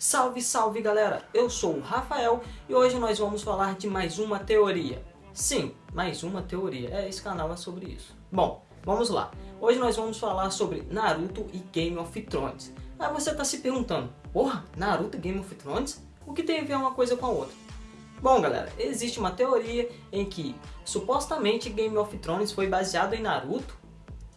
Salve, salve galera! Eu sou o Rafael e hoje nós vamos falar de mais uma teoria. Sim, mais uma teoria. É, esse canal é sobre isso. Bom, vamos lá. Hoje nós vamos falar sobre Naruto e Game of Thrones. Aí você está se perguntando, porra, Naruto e Game of Thrones? O que tem a ver uma coisa com a outra? Bom galera, existe uma teoria em que supostamente Game of Thrones foi baseado em Naruto.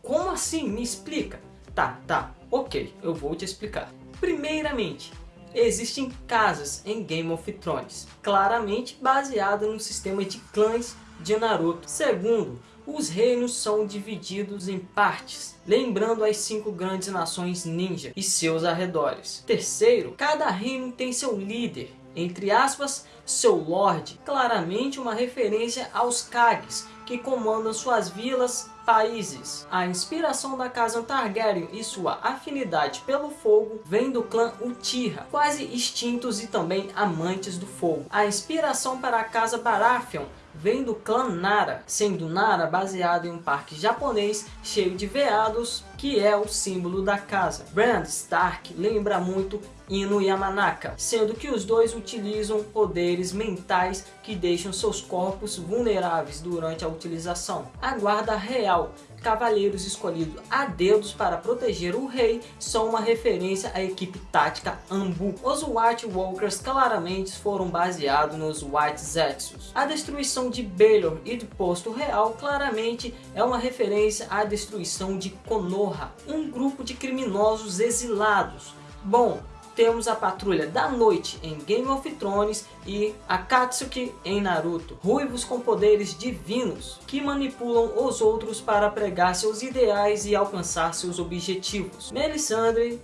Como assim? Me explica. Tá, tá, ok, eu vou te explicar. Primeiramente, existem casas em Game of Thrones, claramente baseada no sistema de clãs de Naruto. Segundo, os reinos são divididos em partes, lembrando as cinco grandes nações ninja e seus arredores. Terceiro, cada reino tem seu líder, entre aspas, seu Lorde, claramente uma referência aos Kages, que comandam suas vilas, países. A inspiração da casa Targaryen e sua afinidade pelo fogo vem do clã Uchiha, quase extintos e também amantes do fogo. A inspiração para a casa Baratheon vem do clã Nara, sendo Nara baseado em um parque japonês cheio de veados, que é o símbolo da casa. Brand Stark lembra muito Ino Yamanaka, sendo que os dois utilizam poderes mentais que deixam seus corpos vulneráveis durante a utilização. A guarda real cavaleiros escolhidos a dedos para proteger o rei são uma referência à equipe tática Ambu. Os White Walkers claramente foram baseados nos White Zetsus. A destruição de Baelor e do Posto Real claramente é uma referência à destruição de Konoha, um grupo de criminosos exilados. Bom, temos a Patrulha da Noite em Game of Thrones e a Katsuki em Naruto. Ruivos com poderes divinos que manipulam os outros para pregar seus ideais e alcançar seus objetivos. Melisandre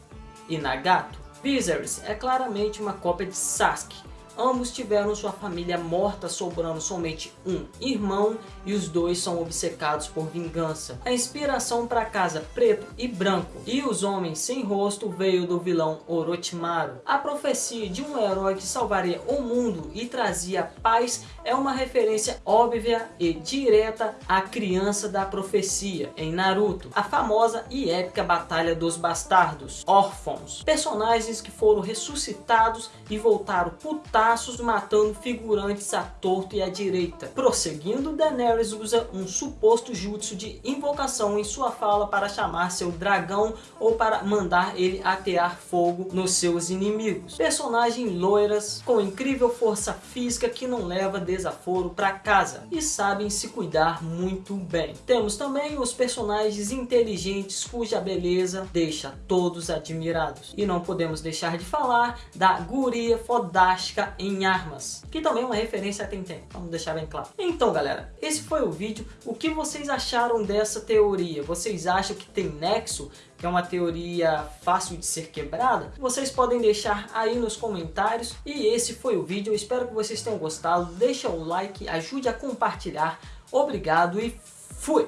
e Nagato. Viserys é claramente uma cópia de Sasuke, Ambos tiveram sua família morta, sobrando somente um irmão e os dois são obcecados por vingança. A inspiração para a casa preto e branco e os homens sem rosto veio do vilão Orochimaru. A profecia de um herói que salvaria o mundo e trazia paz é uma referência óbvia e direta à criança da profecia em Naruto, a famosa e épica Batalha dos Bastardos, órfãos, personagens que foram ressuscitados e voltaram putados braços matando figurantes à torto e à direita. Prosseguindo, Daenerys usa um suposto jutsu de invocação em sua fala para chamar seu dragão ou para mandar ele atear fogo nos seus inimigos. Personagens loiras com incrível força física que não leva desaforo para casa e sabem se cuidar muito bem. Temos também os personagens inteligentes cuja beleza deixa todos admirados. E não podemos deixar de falar da guria fodástica em armas, que também é uma referência a Tentem, vamos deixar bem claro. Então galera, esse foi o vídeo, o que vocês acharam dessa teoria? Vocês acham que tem nexo, que é uma teoria fácil de ser quebrada? Vocês podem deixar aí nos comentários, e esse foi o vídeo, espero que vocês tenham gostado, deixa o like, ajude a compartilhar, obrigado e fui!